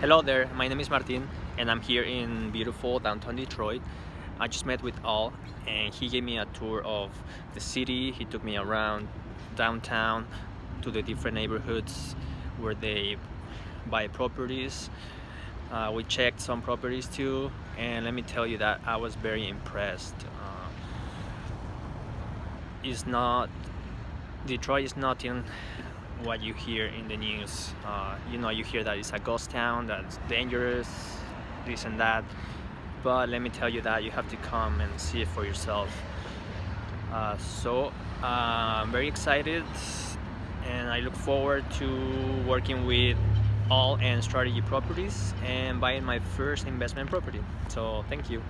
Hello there, my name is Martin and I'm here in beautiful downtown Detroit. I just met with Al and he gave me a tour of the city. He took me around downtown to the different neighborhoods where they buy properties. Uh, we checked some properties too and let me tell you that I was very impressed. Uh, it's not, Detroit is not in what you hear in the news. Uh, you know, you hear that it's a ghost town, that's dangerous, this and that. But let me tell you that you have to come and see it for yourself. Uh, so uh, I'm very excited and I look forward to working with Al and strategy properties and buying my first investment property. So thank you.